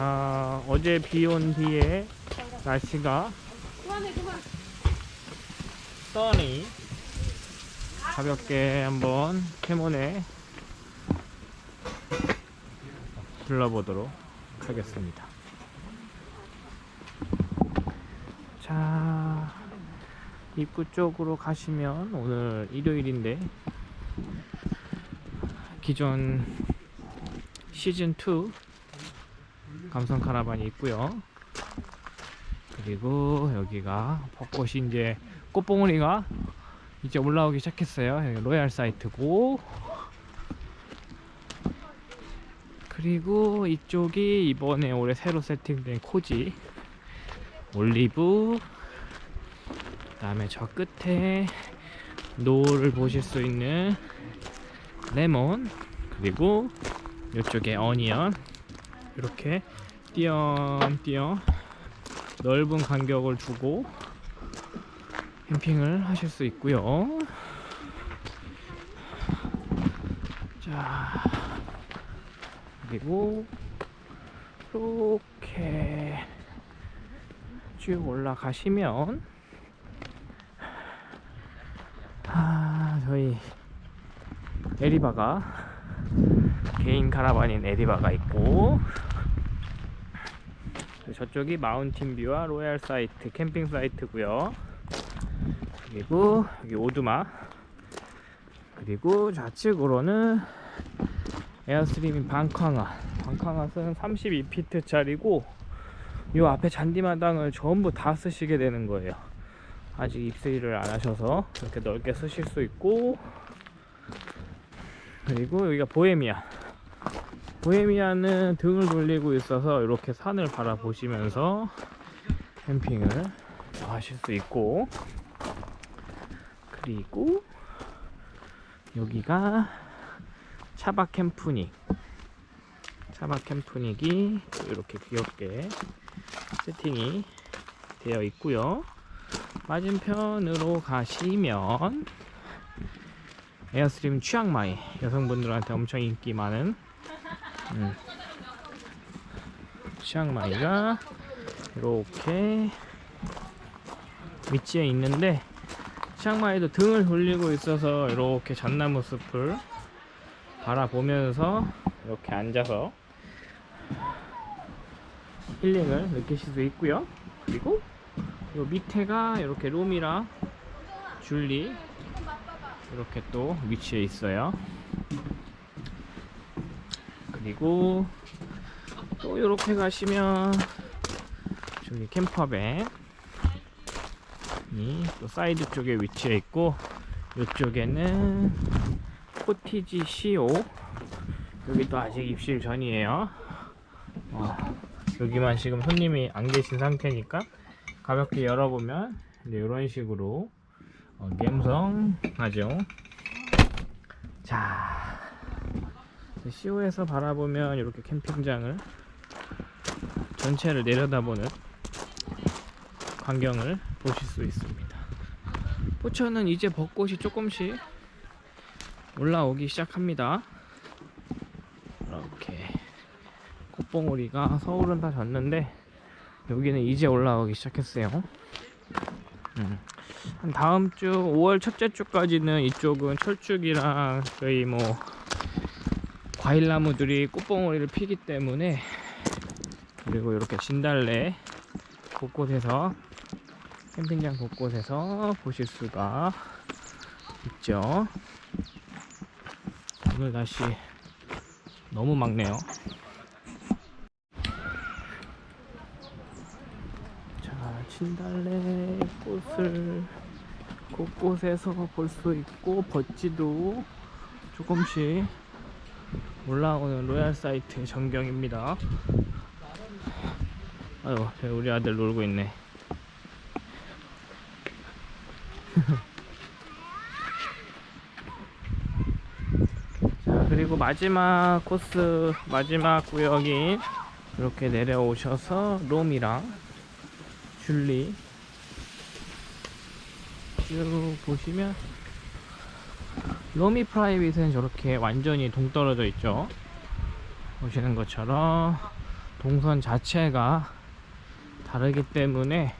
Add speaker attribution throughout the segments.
Speaker 1: 자 어제 비 온 뒤에 날씨가 써니 가볍게 한번 캐몬에 불러보도록 하겠습니다. 자 입구 쪽으로 가시면 오늘 일요일인데 기존 시즌2 감성 카라반이 있고요. 그리고 여기가 벚꽃이 이제 꽃봉오리가 이제 올라오기 시작했어요. 여기 로얄 사이트고. 그리고 이쪽이 이번에 올해 새로 세팅된 코지 올리브. 그 다음에 저 끝에 노를 보실 수 있는 레몬. 그리고 이쪽에 onion 이렇게 띄엄띄엄 넓은 간격을 두고 캠핑을 하실 수 있고요. 자 그리고 이렇게 쭉 올라가시면 아 저희 에리바가 개인 카라반인 에리바가 있고. 저쪽이 mountain view와 royal site 캠핑 사이트고요. 그리고 여기 오두마. 그리고 좌측으로는 에어스트림인 방캉아. 방캉아는 32피트 짜리고 요 앞에 잔디마당을 전부 다 쓰시게 되는 거예요. 아직 입수일을 안 하셔서 이렇게 넓게 쓰실 수 있고. 그리고 여기가 보헤미아 보헤미아는 등을 돌리고 있어서 이렇게 산을 바라보시면서 캠핑을 하실 수 있고 그리고 여기가 차박 캠프닉 차박 캠프닉이 이렇게 귀엽게 세팅이 되어 있고요. 맞은편으로 가시면 에어스트림 취향마이 여성분들한테 엄청 인기 많은 음, 취향마이가 이렇게 위치에 있는데 치앙마이도 등을 돌리고 있어서 이렇게 잣나무 숲을 바라보면서 이렇게 앉아서 힐링을 느끼실 수 있고요. 그리고 요 밑에가 이렇게 롬이랑 줄리 이렇게 또 위치해 있어요 그리고 또 이렇게 가시면 저기 camper van 또 사이드 쪽에 위치해 있고 이쪽에는 cottage CO 여기도 아직 입실 전이에요. 어, 여기만 지금 손님이 안 계신 상태니까 가볍게 열어보면 이런 식으로 어, 감성하죠. 자 CO에서 바라보면 이렇게 캠핑장을 전체를 내려다보는 광경을 보실 수 있습니다. 포천은 이제 벚꽃이 조금씩 올라오기 시작합니다. 이렇게 꽃봉오리가 서울은 다 졌는데 여기는 이제 올라오기 시작했어요. 음. 한 다음 주 5월 첫째 주까지는 이쪽은 철쭉이랑 저희 뭐 과일나무들이 꽃봉오리를 피기 때문에 그리고 이렇게 진달래 곳곳에서 캠핑장 곳곳에서 보실 수가 있죠. 오늘 날씨 너무 막네요. 자 진달래 꽃을 곳곳에서 볼 수 있고 버찌도 조금씩 올라오는 로얄 사이트 전경입니다. 아유 우리 아들 놀고 있네. 자 그리고 마지막 코스 마지막 구역인 이렇게 내려오셔서 롬이랑 줄리 쭉 보시면 로미 프라이빗은 저렇게 완전히 동떨어져 있죠 보시는 것처럼 동선 자체가 다르기 때문에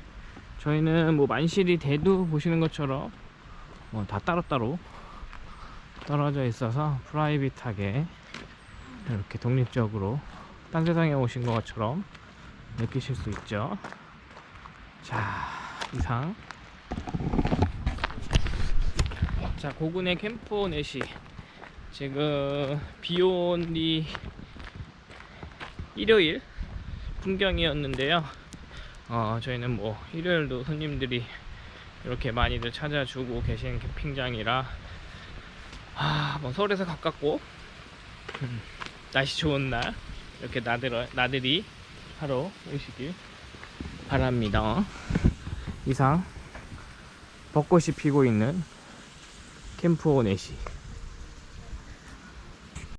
Speaker 1: 저희는 뭐 만실이 대두 보시는 것처럼 뭐 다 따로따로 떨어져 있어서 프라이빗하게 이렇게 독립적으로 딴 세상에 오신 것처럼 느끼실 수 있죠. 자, 이상. 자, 고군의 캠프 넷이 지금 비온 뒤 일요일 풍경이었는데요. 어, 저희는 뭐 일요일도 손님들이 이렇게 많이들 찾아주고 계신 캠핑장이라 아, 뭐 서울에서 가깝고 음, 날씨 좋은 날 이렇게 나들 나들이 하러 오시길 바랍니다. 이상 벚꽃이 피고 있는 캠프 오네시